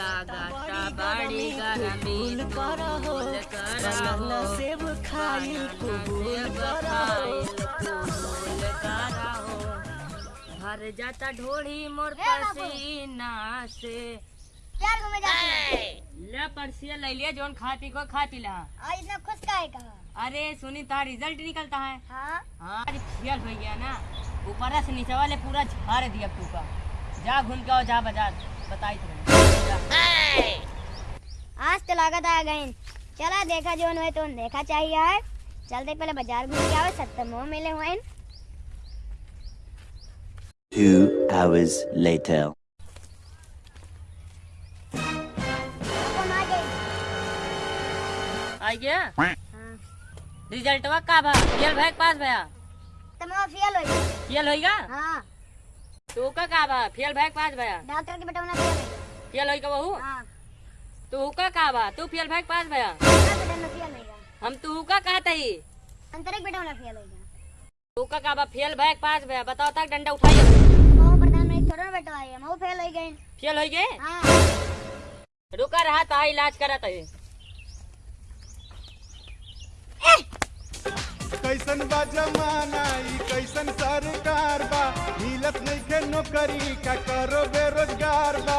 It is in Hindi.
बड़ी गरमी सेब कबूल भर जाता ढोड़ी मोर पसीना से। प्यार घूमे जाते हैं ले परसिया ले लिया जोन खाती को खा पी ला। आज इतना खुश काहे कहा अरे सुनी तार रिज़ल्ट निकलता है। हाँ। हाँ अरे फेल हो गया ना। ऊपर से नीचे वाले पूरा झाड़ दिया तू का। जा घूम के आओ जा बाज़ार बताई तुम्हें आज तो लागत चला देखा जो है तो देखा चाहिए है चलते पहले बाज़ार घूम के आवे सत्तर मोह मिले हुए हैं। Two hours later. आ गया? हाँ। रिज़ल्ट वा का भा फेल भाई पास भया? तुम फेल हो गई फेल होइगा हाँ। तू का का भा फेल भाई पास भया? डॉक्टर के बेटा फेल हो गई फेल होइगा बहू? हाँ। तू का का भा तू फेल भाई पास भया हम तू का कहत ही अंतरिक बेटा में फेल हो गया तू का का भा फेल भाई पास भया बताओ तक डंडा उठाइए थोड़ा बेटा है वो फेल हो गई? फेल हो गए हाँ रुका रहा था इलाज करत है कैसन बा जमाना ई, कैसन सरकार बा? मिलत नइखे नौकरी, का करो बेरोजगार बा?